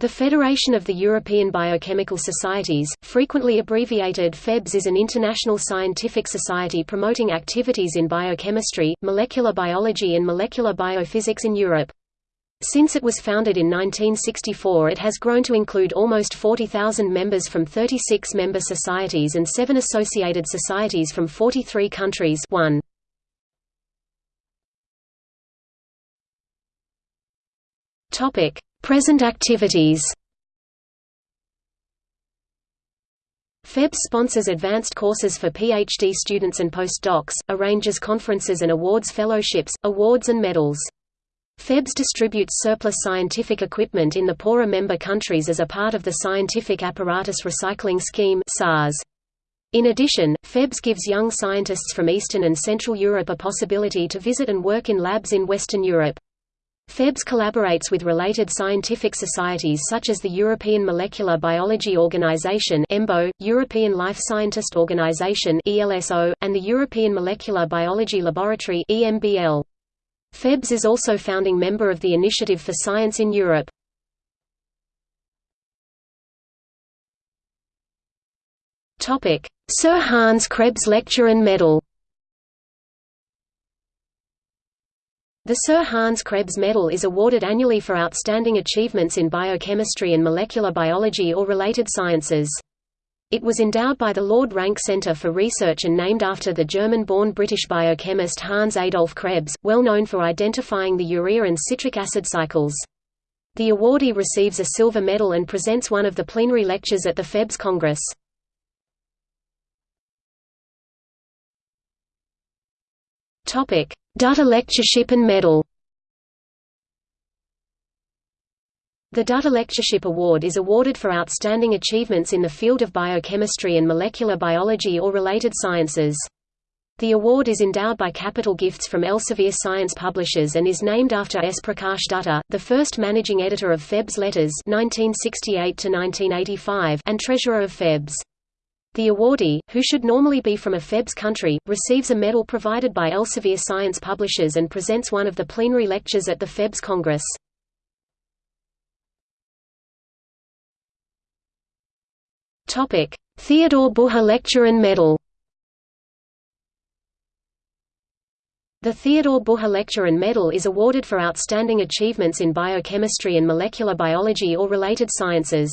The Federation of the European Biochemical Societies, frequently abbreviated FEBS is an international scientific society promoting activities in biochemistry, molecular biology and molecular biophysics in Europe. Since it was founded in 1964 it has grown to include almost 40,000 members from 36 member societies and seven associated societies from 43 countries 1. Present activities FEBS sponsors advanced courses for PhD students and postdocs, arranges conferences and awards fellowships, awards and medals. FEBS distributes surplus scientific equipment in the poorer member countries as a part of the Scientific Apparatus Recycling Scheme In addition, FEBS gives young scientists from Eastern and Central Europe a possibility to visit and work in labs in Western Europe. FEBS collaborates with related scientific societies such as the European Molecular Biology Organization (EMBO), European Life Scientist Organization (ELSO), and the European Molecular Biology Laboratory (EMBL). FEBS is also founding member of the Initiative for Science in Europe. Sir Hans Krebs Lecture and Medal. The Sir Hans Krebs Medal is awarded annually for outstanding achievements in biochemistry and molecular biology or related sciences. It was endowed by the Lord Rank Centre for Research and named after the German-born British biochemist Hans Adolf Krebs, well known for identifying the urea and citric acid cycles. The awardee receives a silver medal and presents one of the plenary lectures at the FEBS Congress. Topic: Datta Lectureship and Medal. The Datta Lectureship Award is awarded for outstanding achievements in the field of biochemistry and molecular biology or related sciences. The award is endowed by capital gifts from Elsevier Science Publishers and is named after S. Prakash Datta, the first managing editor of FEBS Letters 1968 and treasurer of FEBS. The awardee, who should normally be from a FEBS country, receives a medal provided by Elsevier Science Publishers and presents one of the plenary lectures at the FEBS Congress. Theodore Bucher Lecture and Medal The Theodore Bucher Lecture and Medal is awarded for outstanding achievements in biochemistry and molecular biology or related sciences.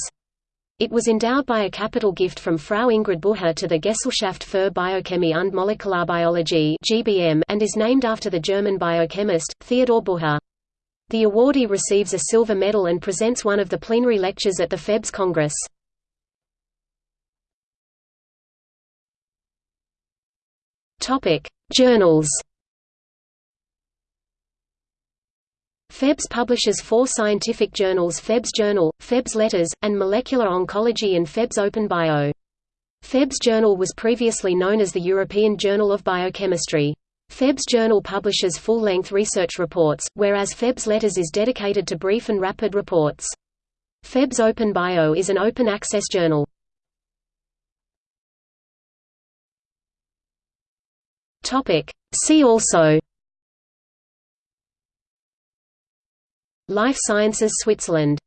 It was endowed by a capital gift from Frau Ingrid Bucher to the Gesellschaft für Biochemie und Molekularbiologie (GBM) and is named after the German biochemist Theodor Bucher. The awardee receives a silver medal and presents one of the plenary lectures at the FEBS Congress. Topic: Journals. FEBS publishes four scientific journals FEBS Journal, FEBS Letters, and Molecular Oncology and FEBS Open Bio. FEBS Journal was previously known as the European Journal of Biochemistry. FEBS Journal publishes full-length research reports, whereas FEBS Letters is dedicated to brief and rapid reports. FEBS Open Bio is an open-access journal. See also Life Sciences Switzerland